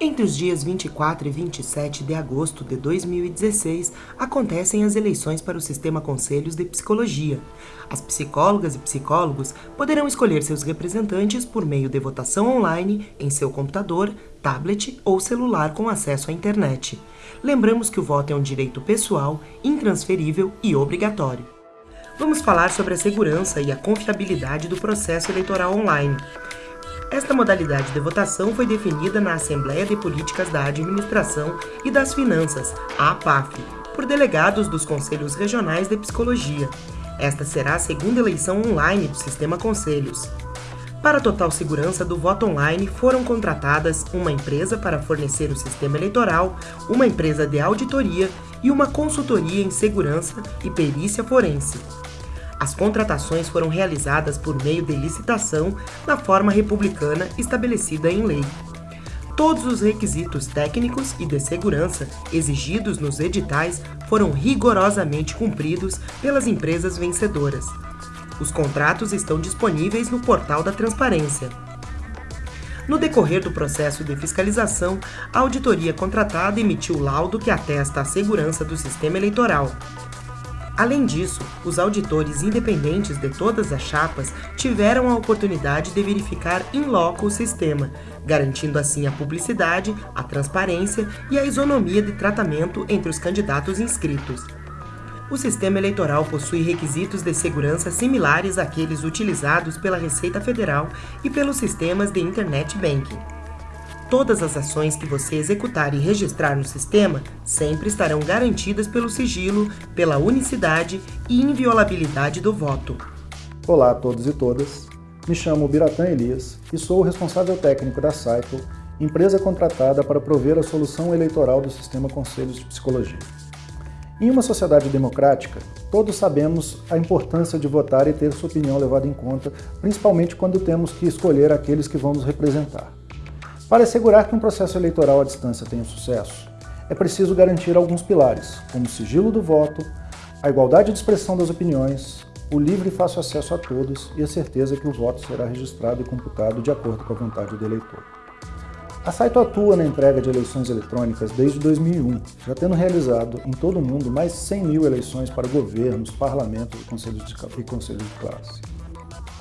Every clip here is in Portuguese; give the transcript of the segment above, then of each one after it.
Entre os dias 24 e 27 de agosto de 2016, acontecem as eleições para o Sistema Conselhos de Psicologia. As psicólogas e psicólogos poderão escolher seus representantes por meio de votação online em seu computador, tablet ou celular com acesso à internet. Lembramos que o voto é um direito pessoal, intransferível e obrigatório. Vamos falar sobre a segurança e a confiabilidade do processo eleitoral online. Esta modalidade de votação foi definida na Assembleia de Políticas da Administração e das Finanças, a APAF, por delegados dos Conselhos Regionais de Psicologia. Esta será a segunda eleição online do Sistema Conselhos. Para total segurança do voto online, foram contratadas uma empresa para fornecer o sistema eleitoral, uma empresa de auditoria e uma consultoria em segurança e perícia forense. As contratações foram realizadas por meio de licitação na forma republicana estabelecida em lei. Todos os requisitos técnicos e de segurança exigidos nos editais foram rigorosamente cumpridos pelas empresas vencedoras. Os contratos estão disponíveis no portal da Transparência. No decorrer do processo de fiscalização, a auditoria contratada emitiu laudo que atesta a segurança do sistema eleitoral, Além disso, os auditores independentes de todas as chapas tiveram a oportunidade de verificar in loco o sistema, garantindo assim a publicidade, a transparência e a isonomia de tratamento entre os candidatos inscritos. O sistema eleitoral possui requisitos de segurança similares àqueles utilizados pela Receita Federal e pelos sistemas de Internet Banking. Todas as ações que você executar e registrar no sistema sempre estarão garantidas pelo sigilo, pela unicidade e inviolabilidade do voto. Olá a todos e todas, me chamo Biratã Elias e sou o responsável técnico da Cycle, empresa contratada para prover a solução eleitoral do Sistema Conselhos de Psicologia. Em uma sociedade democrática, todos sabemos a importância de votar e ter sua opinião levada em conta, principalmente quando temos que escolher aqueles que vamos representar. Para assegurar que um processo eleitoral à distância tenha sucesso, é preciso garantir alguns pilares, como o sigilo do voto, a igualdade de expressão das opiniões, o livre e fácil acesso a todos e a certeza que o voto será registrado e computado de acordo com a vontade do eleitor. A Saito atua na entrega de eleições eletrônicas desde 2001, já tendo realizado em todo o mundo mais de 100 mil eleições para governos, parlamentos e conselhos de, e conselhos de classe.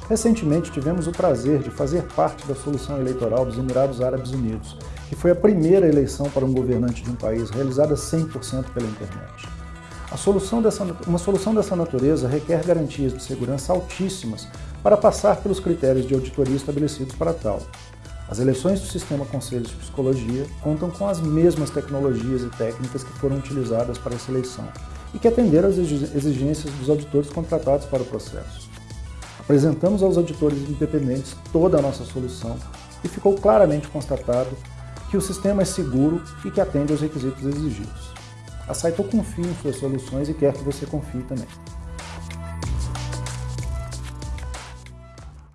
Recentemente tivemos o prazer de fazer parte da solução eleitoral dos Emirados Árabes Unidos, que foi a primeira eleição para um governante de um país realizada 100% pela internet. Solução dessa, uma solução dessa natureza requer garantias de segurança altíssimas para passar pelos critérios de auditoria estabelecidos para tal. As eleições do Sistema Conselhos de Psicologia contam com as mesmas tecnologias e técnicas que foram utilizadas para essa eleição e que atenderam às exigências dos auditores contratados para o processo. Apresentamos aos auditores independentes toda a nossa solução e ficou claramente constatado que o sistema é seguro e que atende aos requisitos exigidos. A Saito confia em suas soluções e quer que você confie também.